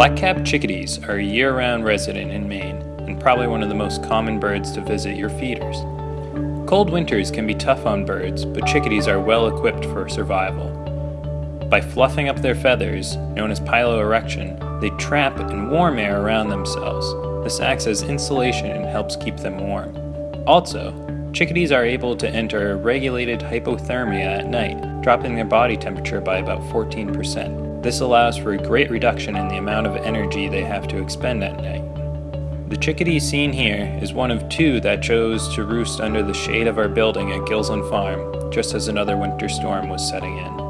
Black-capped chickadees are a year-round resident in Maine and probably one of the most common birds to visit your feeders. Cold winters can be tough on birds, but chickadees are well equipped for survival. By fluffing up their feathers, known as piloerection, they trap and warm air around themselves. This acts as insulation and helps keep them warm. Also, chickadees are able to enter a regulated hypothermia at night, dropping their body temperature by about 14%. This allows for a great reduction in the amount of energy they have to expend at night. The chickadee seen here is one of two that chose to roost under the shade of our building at Gilsland Farm, just as another winter storm was setting in.